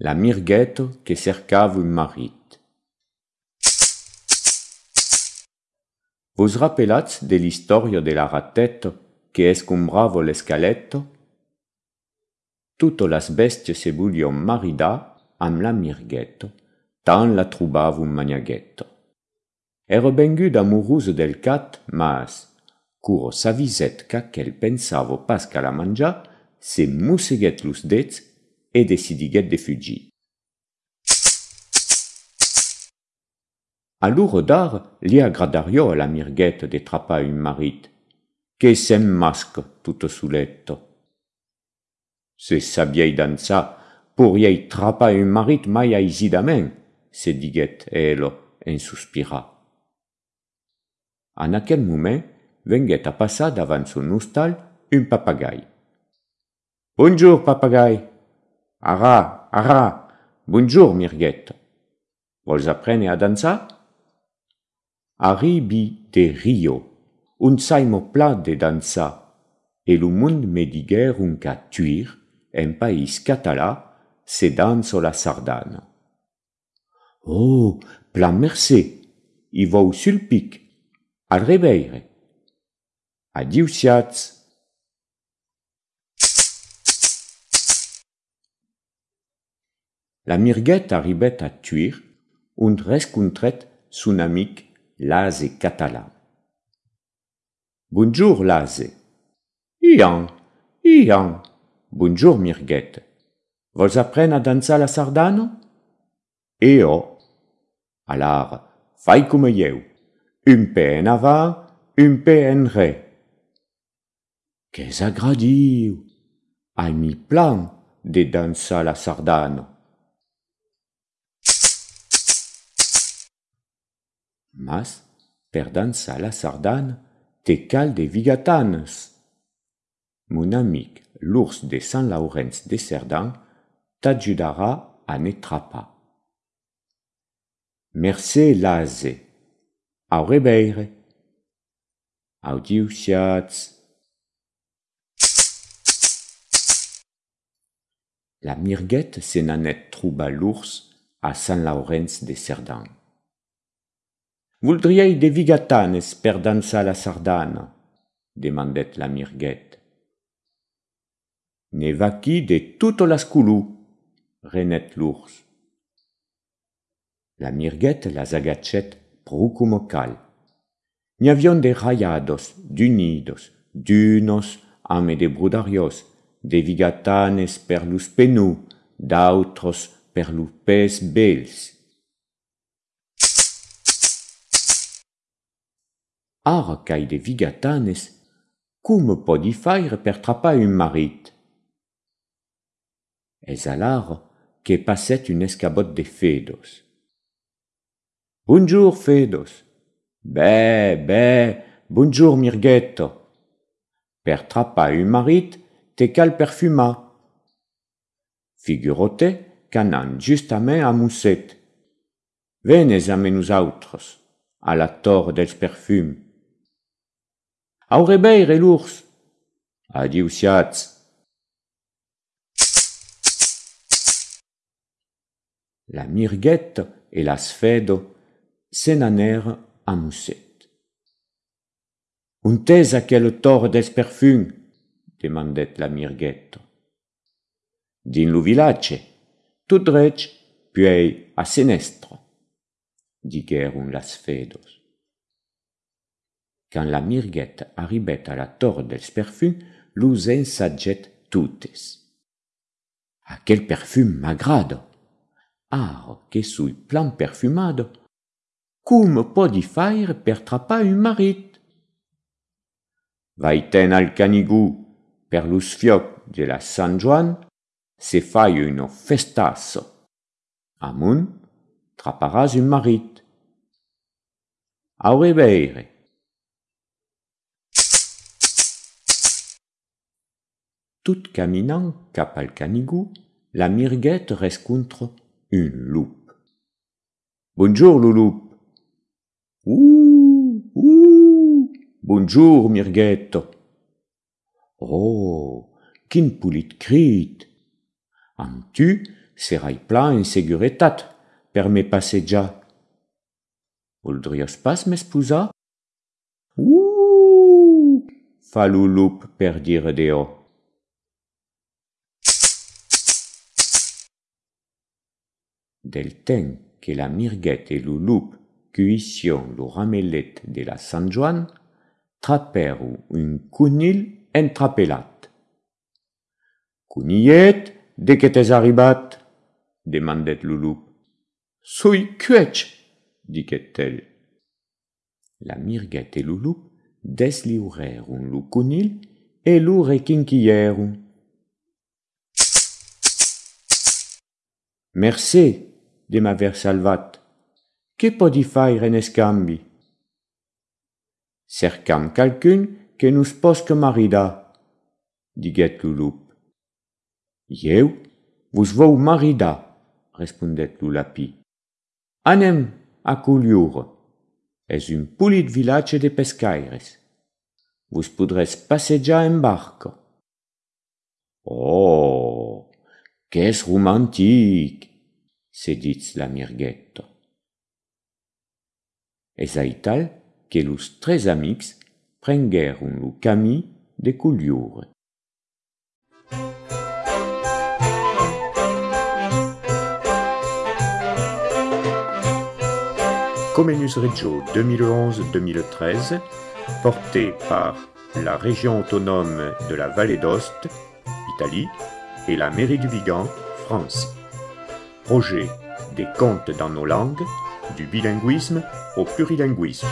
la mirguette que cercava un marit. Vos rappelats de l'història de la ratette que escombrava l'escaletto? Totes les bèsties se volien maridar amb la mirguette, tant la trobava un maniaguetto. Era vengut amorosa del cat, mas, curo sa visetca qu'el pensava pas qu'a la manjar, se mosseguèt los dets e decidiguet de fugir. A l'uro d'ar li agradario a la mirguette de trapar un marit, che sem masque tutto suletto. Se sabiei danzar, pourriei trapar un marit mai aisidament, se diguet elo en suspira. En aquel moment, venguet a passar davant son hostal un papagai. Bonjour, papagai. Ara, ara, bonjour, mirguette. Vols aprendre a dansar? Arribi de Rio, un saimo plat de dansar, e lo mund me diguer un ca tuir, en país català, se danso la sardana. Oh, plan mercè, i vau sul pic, al reveire. Adiu, siats. La mirguette arribet a tuir, und rescontret son amic Lase català. Bonjour, Lase. Ian, Ian. Bonjour, mirguette. Vols apprendre a dansar la sardana? Eo. Alar, fai come eu. Un pe en avant, un pe en re. Qu'es agradiu. Ai mi plan de dansar la sardana. mas per dansar la sardana te cal de vigatanes. Mon amic, l'ours de Saint Laurens de Cerdan, t'ajudara a ne trapa. Merci, l'ase. Au rebeire. Audiu siats. La mirguette s'en anet trouba l'ours à Saint Laurens de Cerdan. Voldriei de vigatanes per dansar la sardana, demandèt la mirguèt. Ne va qui de tot las culu, renèt l'urs. La mirguèt las agachèt prou com cal. N'hi avion de rayados, d'unidos, d'unos, ame de brudarios, de vigatanes per lus penu, d'autros per lus pes bels. arcai de vigatanes, cum podi faire per trapar un marit? Es alar que passèt un escabot de Fedos. Bonjour, Fedos. Bé, bé, bonjour, Mirgueto. Per trapar un marit, te cal perfumar. Figurote qu'anant justament a Mousset. Venez a menus autres, a la torre dels perfums. Au rebeire l'ours. Adiu siats. La mirguette et la sfedo se n'anèrent a mousset. Un tes a quel tor des perfum? demandet la mirguette. Din lo tout drech, puei a senestre, diguèrent las fedos. Quand la mirguette arribet a la tor dels perfum, los ensagget tutes. Aquel perfum m'agrada. Ar que sui plan perfumado, cum podi faire per trapar un marit? Vaiten al canigou per los fioc de la San Joan, se fai uno festasso. Amun, traparàs un marit. Rebeire. tout caminant cap al canigou, la mirguette rescontre un loup. Bonjour, le loup. Ouh, ouh, bonjour, mirguette. Oh, qu'in poulit crit. En tu, serai plein en seguretat, per me passer déjà. Voldrios pas m'espousa? Ouh, fa le loup per dire dehors. del temps que la mirguette et le loup cuission le ramellet de la Saint Joan, trapèrent un cunil entrapelat. Cunillet, de que t'es arribat? demandèt le loup. Soi cuèch, diquèt-elle. La mirguette et le loup deslivrèrent le cunil et le requinquillèrent. Merci, de m'aver salvat. Que podi faire en escambi? Cercam calcun que nous posque marida, diguet l'ulup. Jeu, vos vau marida, respondet l'ulapi. Anem a Culiour. Es un pulit vilatge de pescaires. Vos podrez passejar en barca. Oh, qu'es romantic, se ditz la mirguetta. Es aital que los tres amics prenguèrent lo camí de Culioure. Comenius Reggio 2011-2013, porté par la région autonome de la Vallée d'Ost, Italie, et la mairie du Vigan, France. Projet des contes dans nos langues, du bilinguisme au plurilinguisme.